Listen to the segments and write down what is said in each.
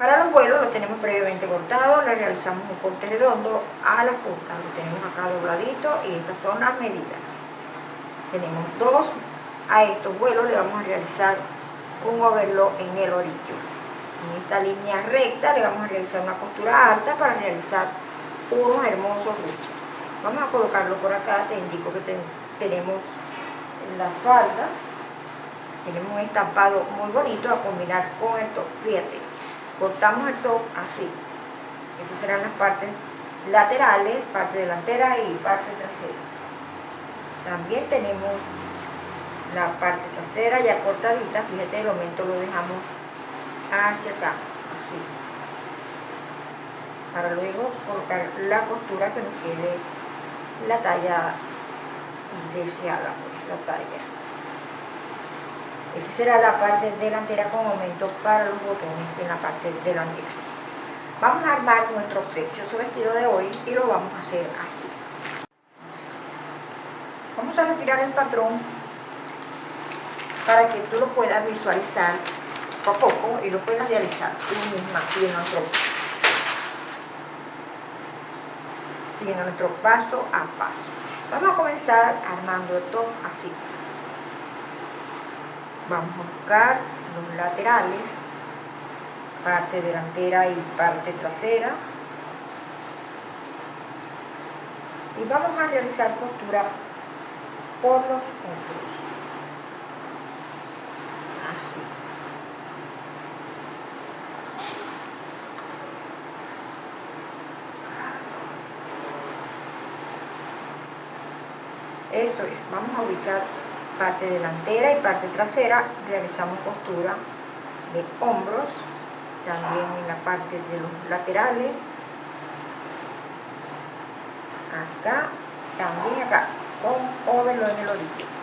Para los vuelos lo tenemos previamente cortado, le realizamos un corte redondo a la punta, lo tenemos acá dobladito y estas son las medidas. Tenemos dos, a estos vuelos le vamos a realizar un overlock en el orillo. En esta línea recta le vamos a realizar una costura alta para realizar unos hermosos ruches. Vamos a colocarlo por acá, te indico que tenemos la falda, tenemos un estampado muy bonito a combinar con el top, fíjate cortamos el top así. Estas serán las partes laterales, parte delantera y parte trasera. También tenemos la parte trasera ya cortadita, fíjate el aumento lo dejamos hacia acá, así. Para luego colocar la costura que nos quede la talla deseada, pues, la talla. Esta será la parte delantera con aumento para los botones en la parte delantera. Vamos a armar nuestro precioso vestido de hoy y lo vamos a hacer así. Vamos a retirar el patrón para que tú lo puedas visualizar poco a poco y lo puedas realizar tú misma siguiendo nuestro, siguiendo nuestro paso a paso. Vamos a comenzar armando esto así vamos a buscar los laterales, parte delantera y parte trasera. Y vamos a realizar costura por los hombros. Así. Eso es, vamos a ubicar parte delantera y parte trasera realizamos costura de hombros también en la parte de los laterales. Acá también acá con overlock en el orillo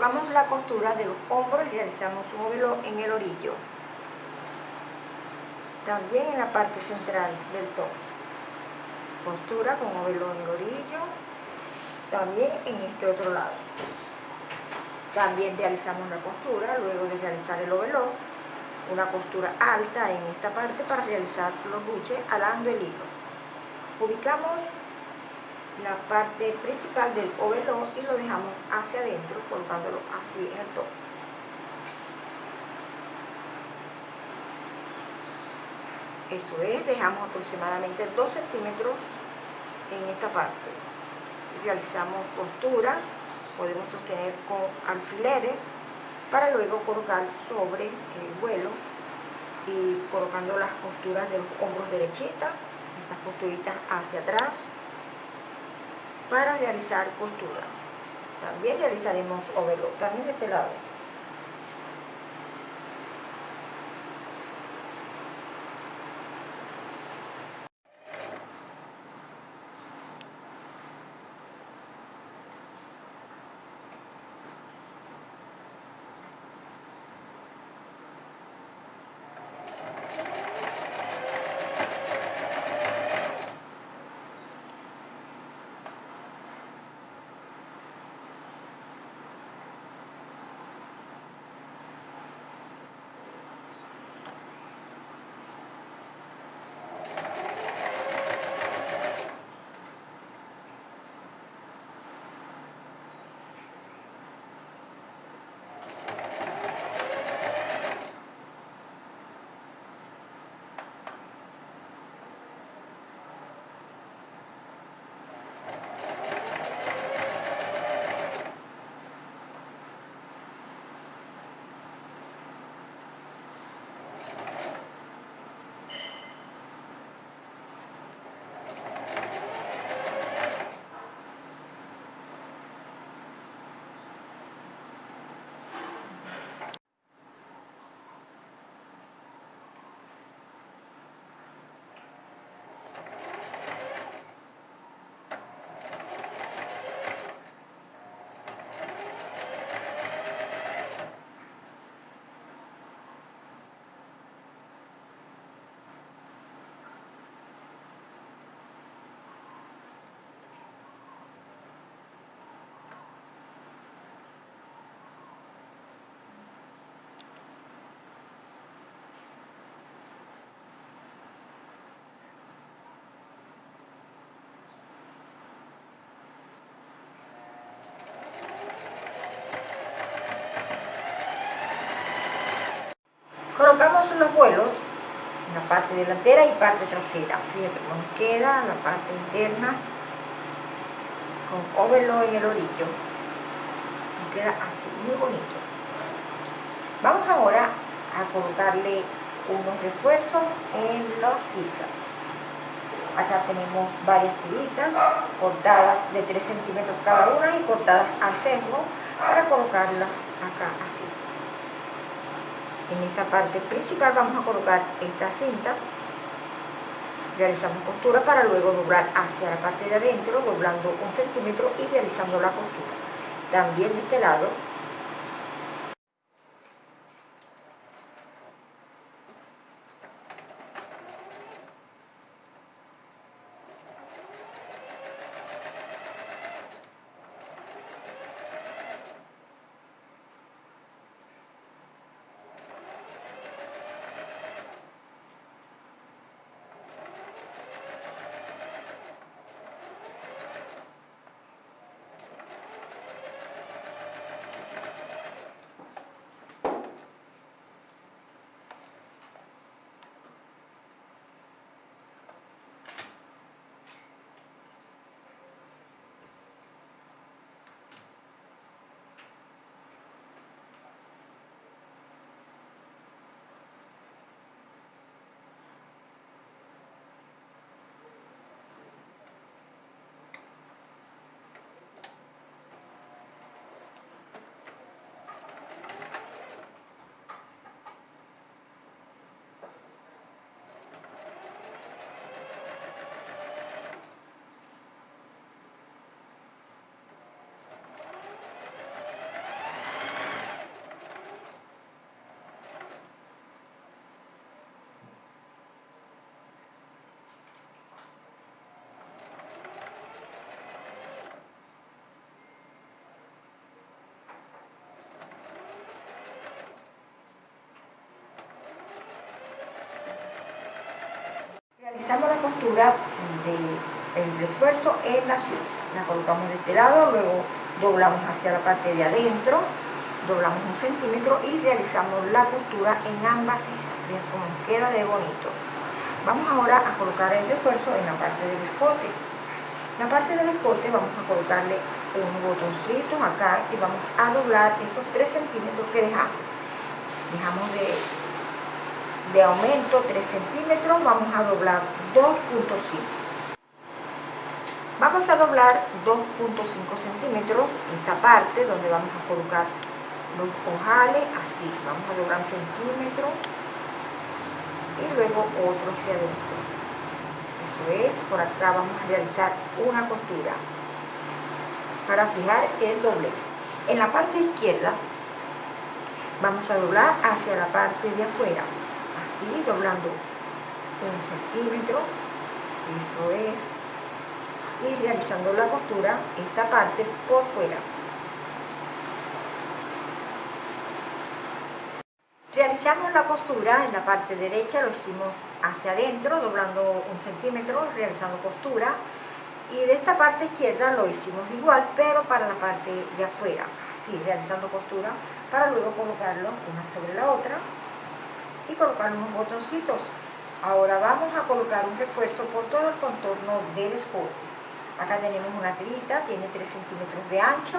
colocamos la costura de los hombros y realizamos un ovelo en el orillo. También en la parte central del top. Costura con ovelo en el orillo. También en este otro lado. También realizamos la costura luego de realizar el ovelo. Una costura alta en esta parte para realizar los buches alando el hilo. Ubicamos la parte principal del overlock y lo dejamos hacia adentro colocándolo así en el top. Eso es, dejamos aproximadamente 2 centímetros en esta parte. Realizamos costuras, podemos sostener con alfileres para luego colocar sobre el vuelo y colocando las costuras de los hombros derechitas, estas costuritas hacia atrás para realizar costura. También realizaremos overlock, también de este lado. Realizamos los vuelos en la parte delantera y parte trasera. Fíjate cómo queda la parte interna con overlock en el orillo. Nos queda así, muy bonito. Vamos ahora a colocarle unos refuerzos en las sisas. Acá tenemos varias tiritas cortadas de 3 centímetros cada una y cortadas al centro para colocarlas acá así. En esta parte principal vamos a colocar esta cinta. Realizamos costura para luego doblar hacia la parte de adentro, doblando un centímetro y realizando la costura. También de este lado realizamos la costura del refuerzo en la sisa. La colocamos de este lado, luego doblamos hacia la parte de adentro, doblamos un centímetro y realizamos la costura en ambas sisas. Vean cómo queda de bonito. Vamos ahora a colocar el refuerzo en la parte del escote. La parte del escote vamos a colocarle un botoncito acá y vamos a doblar esos 3 centímetros que dejamos. Dejamos de de aumento 3 centímetros, vamos a doblar 2.5. Vamos a doblar 2.5 centímetros esta parte donde vamos a colocar los ojales, así, vamos a doblar un centímetro y luego otro hacia adentro. Eso es, por acá vamos a realizar una costura para fijar el doblez. En la parte izquierda vamos a doblar hacia la parte de afuera doblando un centímetro, eso es, y realizando la costura, esta parte por fuera. Realizamos la costura en la parte derecha, lo hicimos hacia adentro, doblando un centímetro, realizando costura, y de esta parte izquierda lo hicimos igual, pero para la parte de afuera, así, realizando costura, para luego colocarlo una sobre la otra, y colocar unos botoncitos. Ahora vamos a colocar un refuerzo por todo el contorno del escote. Acá tenemos una tirita, tiene 3 centímetros de ancho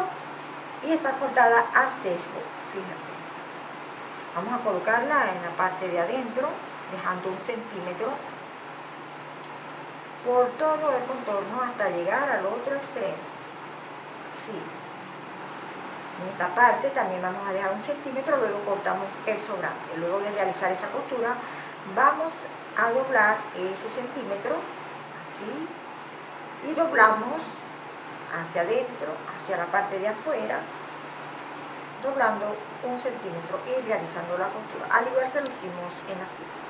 y está cortada al sesgo, fíjate. Vamos a colocarla en la parte de adentro, dejando un centímetro por todo el contorno hasta llegar al otro extremo. Sí. En esta parte también vamos a dejar un centímetro, luego cortamos el sobrante. Luego de realizar esa costura, vamos a doblar ese centímetro, así, y doblamos hacia adentro, hacia la parte de afuera, doblando un centímetro y realizando la costura, al igual que lo hicimos en la sisa.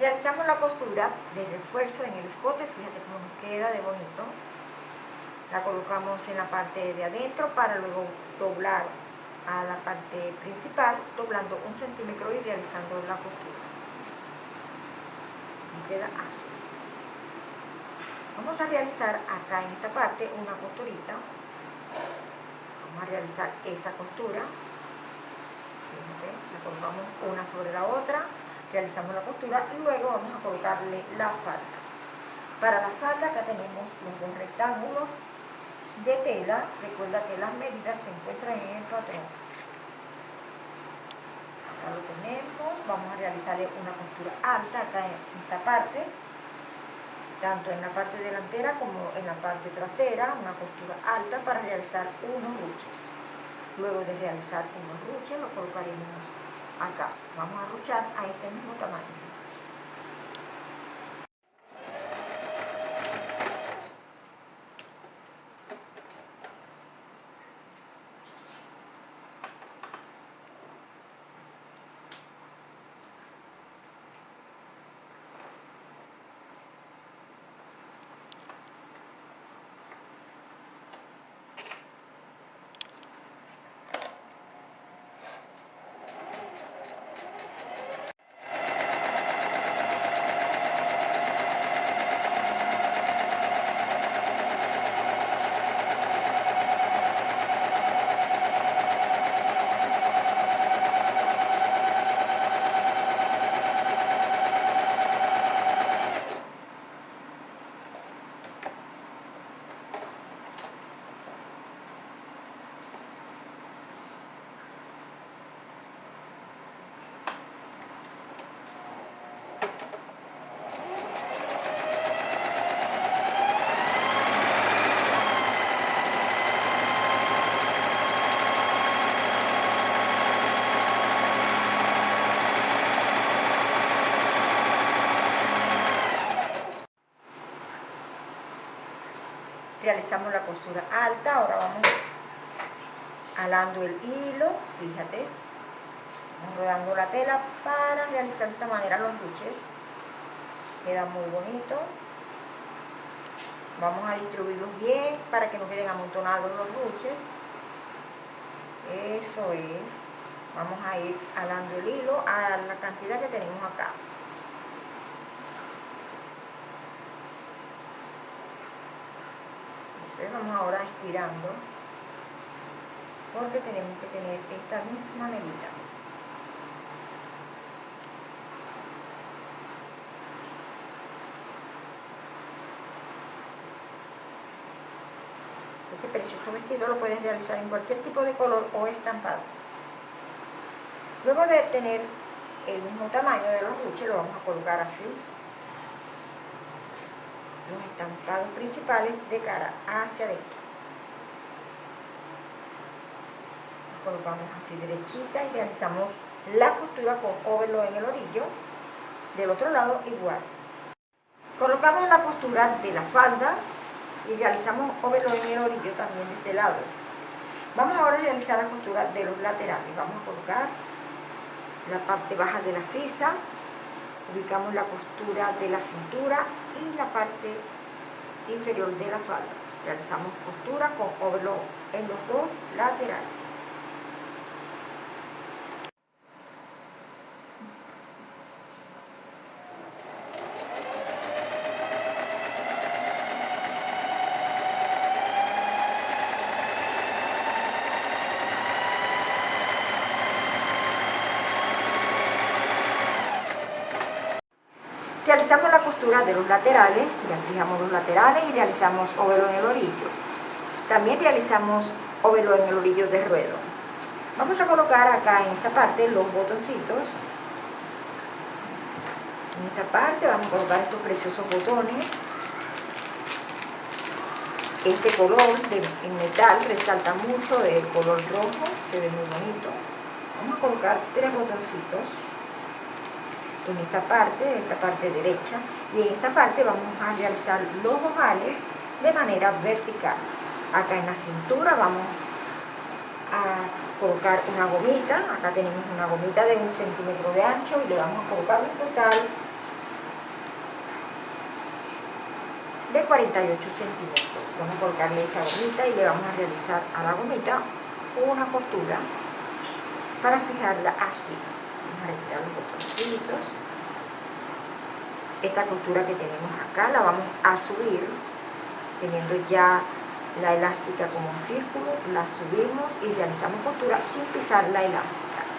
Realizamos la costura de refuerzo en el escote, fíjate cómo nos queda de bonito. La colocamos en la parte de adentro para luego doblar a la parte principal, doblando un centímetro y realizando la costura. Nos queda así. Vamos a realizar acá en esta parte una costurita. Vamos a realizar esa costura. la colocamos una sobre la otra, realizamos la costura y luego vamos a colocarle la falda. Para la falda acá tenemos los dos rectángulos de tela, recuerda que las medidas se encuentran en el patrón. Acá lo tenemos, vamos a realizarle una costura alta acá en esta parte, tanto en la parte delantera como en la parte trasera, una costura alta para realizar unos ruches. Luego de realizar unos ruches lo colocaremos acá. Vamos a ruchar a este mismo tamaño. Realizamos la costura alta, ahora vamos alando el hilo, fíjate, rodando la tela para realizar de esta manera los ruches, queda muy bonito, vamos a distribuirlos bien para que no queden amontonados los ruches, eso es, vamos a ir alando el hilo a la cantidad que tenemos acá. Vamos ahora estirando porque tenemos que tener esta misma medida. Este precioso vestido lo puedes realizar en cualquier tipo de color o estampado. Luego de tener el mismo tamaño de los ruches lo vamos a colocar así los estampados principales de cara hacia adentro. colocamos así derechita y realizamos la costura con óvalo en el orillo. Del otro lado igual. Colocamos la costura de la falda y realizamos óvalo en el orillo también de este lado. Vamos ahora a realizar la costura de los laterales. Vamos a colocar la parte baja de la sisa ubicamos la costura de la cintura y la parte inferior de la falda. Realizamos costura con overlock en los dos laterales. De los laterales, ya fijamos los laterales y realizamos ovelo en el orillo. También realizamos ovelo en el orillo de ruedo. Vamos a colocar acá en esta parte los botoncitos. En esta parte vamos a colocar estos preciosos botones. Este color de, en metal resalta mucho el color rojo, se ve muy bonito. Vamos a colocar tres botoncitos en esta parte, en esta parte derecha, y en esta parte vamos a realizar los ojales de manera vertical. Acá en la cintura vamos a colocar una gomita, acá tenemos una gomita de un centímetro de ancho y le vamos a colocar un total de 48 centímetros. Vamos a colocarle esta gomita y le vamos a realizar a la gomita una costura para fijarla así. Vamos a retirar los botoncitos. Esta costura que tenemos acá la vamos a subir teniendo ya la elástica como un círculo, la subimos y realizamos costura sin pisar la elástica.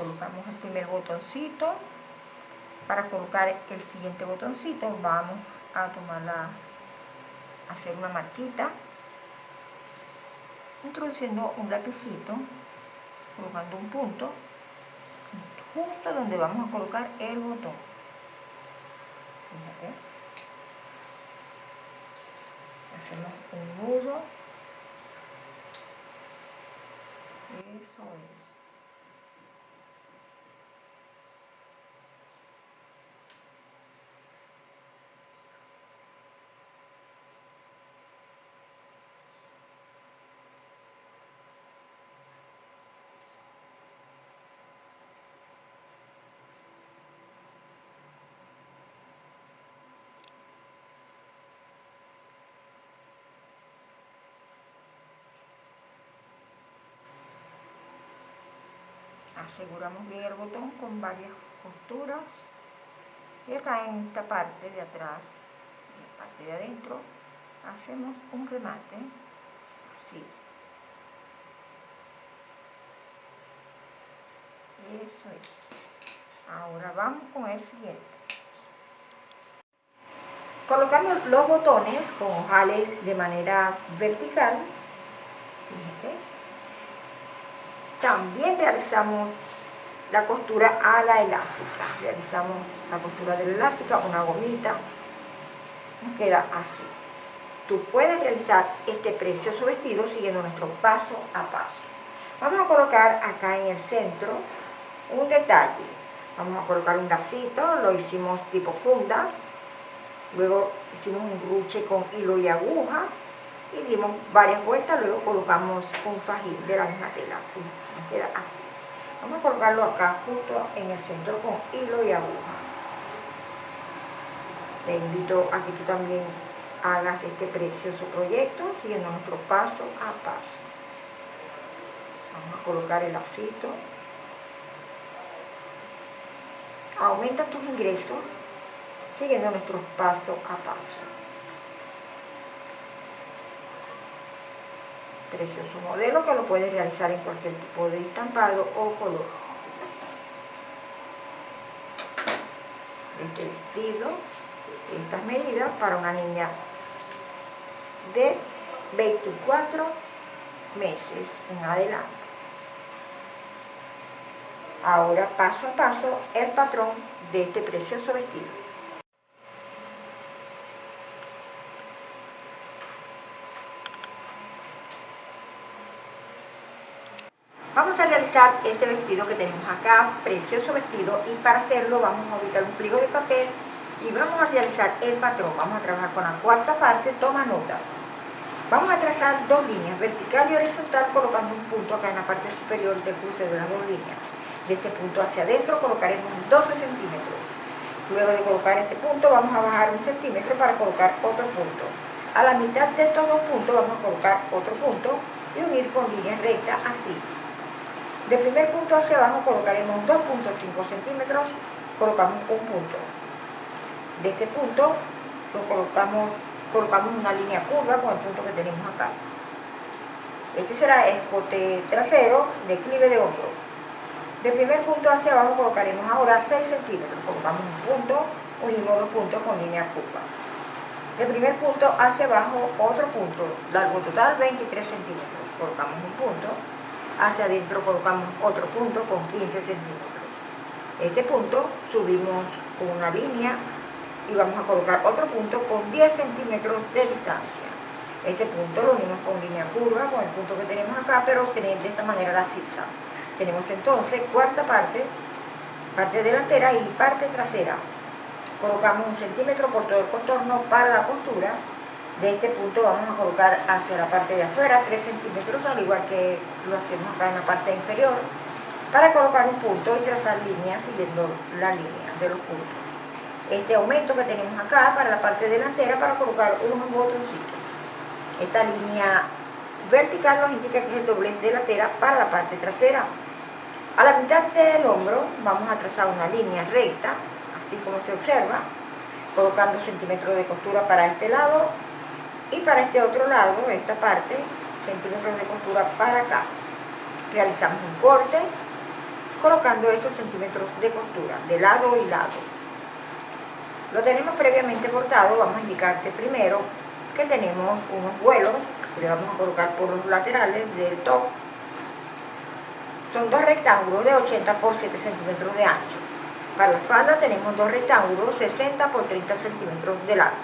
Colocamos el primer botoncito. Para colocar el siguiente botoncito vamos a tomar la hacer una marquita. Introduciendo un lapicito colocando un punto justo donde vamos a colocar el botón. Fíjate. hacemos un nudo. Eso es aseguramos bien el botón con varias costuras. Y acá en esta parte de atrás en la parte de adentro hacemos un remate así. Eso es. Ahora vamos con el siguiente. Colocamos los botones con jales de manera vertical Fíjate también realizamos la costura a la elástica. Realizamos la costura de la elástica, una gomita, queda así. Tú puedes realizar este precioso vestido siguiendo nuestro paso a paso. Vamos a colocar acá en el centro un detalle. Vamos a colocar un lacito, lo hicimos tipo funda. Luego hicimos un ruche con hilo y aguja y dimos varias vueltas, luego colocamos un fajín de la misma tela, nos queda así. Vamos a colocarlo acá justo en el centro con hilo y aguja. Te invito a que tú también hagas este precioso proyecto siguiendo nuestro paso a paso. Vamos a colocar el lacito. Aumenta tus ingresos siguiendo nuestro paso a paso. Precioso modelo que lo puedes realizar en cualquier tipo de estampado o color. Este vestido, estas medidas para una niña de 24 meses en adelante. Ahora paso a paso el patrón de este precioso vestido. Vamos a realizar este vestido que tenemos acá, precioso vestido, y para hacerlo vamos a ubicar un pliego de papel y vamos a realizar el patrón. Vamos a trabajar con la cuarta parte, toma nota. Vamos a trazar dos líneas, vertical y horizontal, colocando un punto acá en la parte superior del cruce de las dos líneas. De este punto hacia adentro colocaremos 12 centímetros. Luego de colocar este punto vamos a bajar un centímetro para colocar otro punto. A la mitad de estos dos puntos vamos a colocar otro punto y unir con línea recta así. De primer punto hacia abajo colocaremos 2.5 centímetros, colocamos un punto. De este punto lo colocamos, colocamos una línea curva con el punto que tenemos acá. Este será escote trasero, declive de hombro. De primer punto hacia abajo colocaremos ahora 6 centímetros, colocamos un punto, unimos dos puntos con línea curva. De primer punto hacia abajo otro punto, largo total 23 centímetros, colocamos un punto, hacia adentro colocamos otro punto con 15 centímetros. Este punto subimos con una línea y vamos a colocar otro punto con 10 centímetros de distancia. Este punto lo unimos con línea curva, con el punto que tenemos acá, pero obtener de esta manera la sisa. Tenemos entonces cuarta parte, parte delantera y parte trasera. Colocamos un centímetro por todo el contorno para la costura de este punto vamos a colocar hacia la parte de afuera 3 centímetros, al igual que lo hacemos acá en la parte inferior, para colocar un punto y trazar líneas siguiendo la línea de los puntos. Este aumento que tenemos acá para la parte delantera para colocar unos botoncitos. Esta línea vertical nos indica que es el doblez de la tela para la parte trasera. A la mitad del hombro vamos a trazar una línea recta, así como se observa, colocando centímetros de costura para este lado y para este otro lado, esta parte, centímetros de costura para acá. Realizamos un corte colocando estos centímetros de costura de lado y lado. Lo tenemos previamente cortado, vamos a indicarte primero que tenemos unos vuelos que le vamos a colocar por los laterales del top. Son dos rectángulos de 80 por 7 centímetros de ancho. Para la falda tenemos dos rectángulos 60 por 30 centímetros de largo.